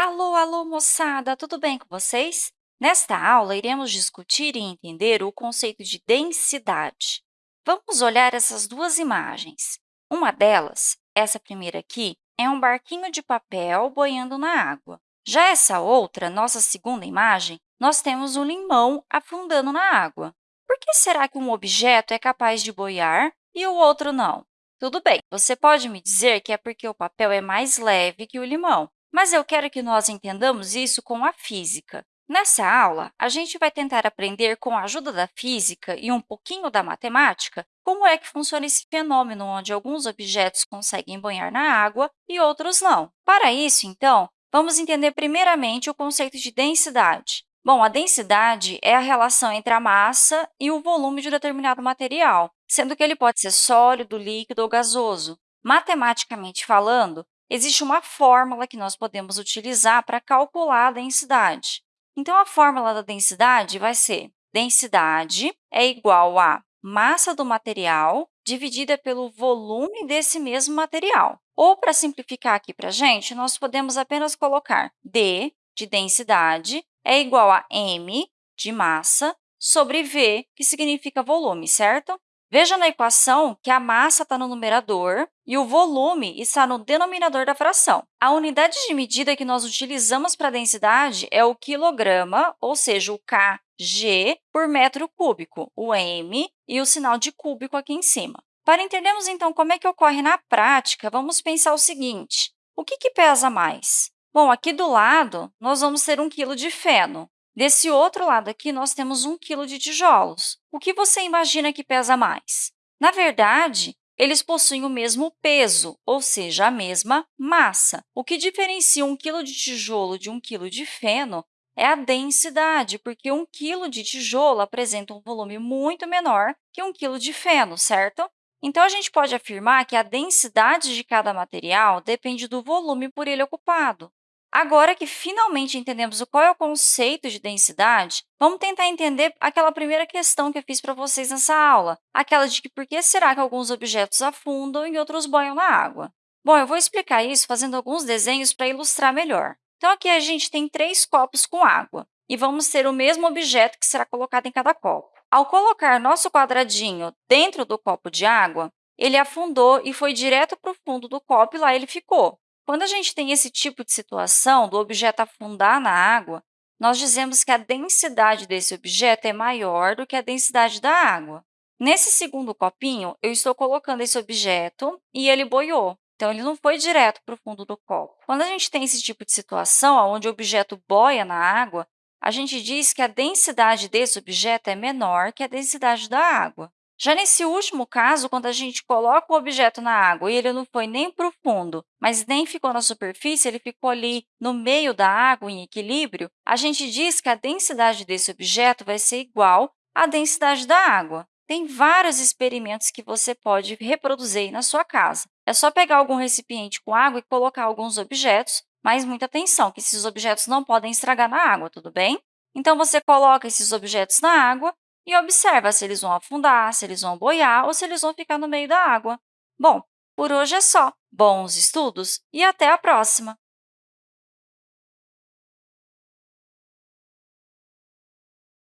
Alô, alô, moçada! Tudo bem com vocês? Nesta aula, iremos discutir e entender o conceito de densidade. Vamos olhar essas duas imagens. Uma delas, essa primeira aqui, é um barquinho de papel boiando na água. Já essa outra, nossa segunda imagem, nós temos um limão afundando na água. Por que será que um objeto é capaz de boiar e o outro não? Tudo bem, você pode me dizer que é porque o papel é mais leve que o limão, mas eu quero que nós entendamos isso com a física. Nessa aula, a gente vai tentar aprender, com a ajuda da física e um pouquinho da matemática, como é que funciona esse fenômeno onde alguns objetos conseguem banhar na água e outros não. Para isso, então, vamos entender primeiramente o conceito de densidade. Bom, a densidade é a relação entre a massa e o volume de um determinado material, sendo que ele pode ser sólido, líquido ou gasoso. Matematicamente falando, existe uma fórmula que nós podemos utilizar para calcular a densidade. Então, a fórmula da densidade vai ser densidade é igual a massa do material dividida pelo volume desse mesmo material. Ou, para simplificar aqui para a gente, nós podemos apenas colocar D de densidade é igual a m de massa sobre v, que significa volume, certo? Veja na equação que a massa está no numerador e o volume está no denominador da fração. A unidade de medida que nós utilizamos para a densidade é o quilograma, ou seja, o kg por metro cúbico, o m e o sinal de cúbico aqui em cima. Para entendermos, então, como é que ocorre na prática, vamos pensar o seguinte. O que, que pesa mais? Bom, aqui do lado, nós vamos ter 1 quilo de feno. Desse outro lado aqui, nós temos 1 quilo de tijolos. O que você imagina que pesa mais? Na verdade, eles possuem o mesmo peso, ou seja, a mesma massa. O que diferencia 1 quilo de tijolo de 1 quilo de feno é a densidade, porque 1 quilo de tijolo apresenta um volume muito menor que 1 quilo de feno, certo? Então, a gente pode afirmar que a densidade de cada material depende do volume por ele ocupado. Agora que finalmente entendemos qual é o conceito de densidade, vamos tentar entender aquela primeira questão que eu fiz para vocês nessa aula, aquela de que por que será que alguns objetos afundam e outros banham na água? Bom, eu vou explicar isso fazendo alguns desenhos para ilustrar melhor. Então, aqui a gente tem três copos com água e vamos ter o mesmo objeto que será colocado em cada copo. Ao colocar nosso quadradinho dentro do copo de água, ele afundou e foi direto para o fundo do copo e lá ele ficou. Quando a gente tem esse tipo de situação, do objeto afundar na água, nós dizemos que a densidade desse objeto é maior do que a densidade da água. Nesse segundo copinho, eu estou colocando esse objeto e ele boiou. Então, ele não foi direto para o fundo do copo. Quando a gente tem esse tipo de situação, onde o objeto boia na água, a gente diz que a densidade desse objeto é menor que a densidade da água. Já nesse último caso, quando a gente coloca o objeto na água e ele não foi nem para o fundo, mas nem ficou na superfície, ele ficou ali no meio da água, em equilíbrio, a gente diz que a densidade desse objeto vai ser igual à densidade da água. Tem vários experimentos que você pode reproduzir na sua casa. É só pegar algum recipiente com água e colocar alguns objetos, mas muita atenção, que esses objetos não podem estragar na água, tudo bem? Então, você coloca esses objetos na água e observa se eles vão afundar, se eles vão boiar ou se eles vão ficar no meio da água. Bom, por hoje é só. Bons estudos e até a próxima!